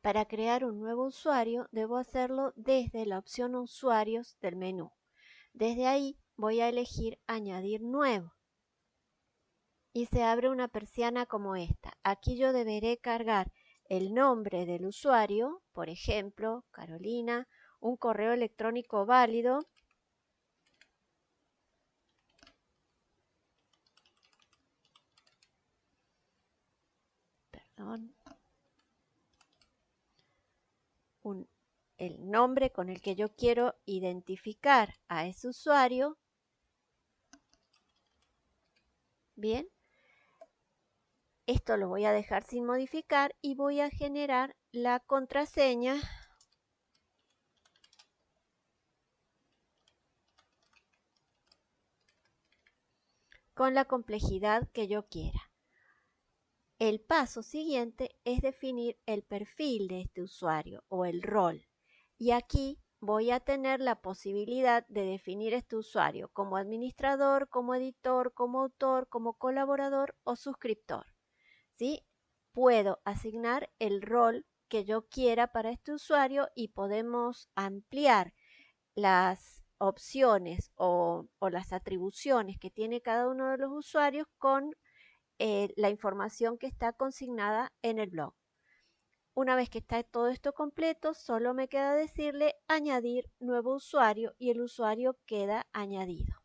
Para crear un nuevo usuario debo hacerlo desde la opción usuarios del menú. Desde ahí voy a elegir añadir nuevo. Y se abre una persiana como esta. Aquí yo deberé cargar el nombre del usuario, por ejemplo, Carolina, un correo electrónico válido el nombre con el que yo quiero identificar a ese usuario. Bien. Esto lo voy a dejar sin modificar y voy a generar la contraseña con la complejidad que yo quiera. El paso siguiente es definir el perfil de este usuario o el rol. Y aquí voy a tener la posibilidad de definir este usuario como administrador, como editor, como autor, como colaborador o suscriptor. ¿Sí? Puedo asignar el rol que yo quiera para este usuario y podemos ampliar las opciones o, o las atribuciones que tiene cada uno de los usuarios con eh, la información que está consignada en el blog. Una vez que está todo esto completo, solo me queda decirle añadir nuevo usuario y el usuario queda añadido.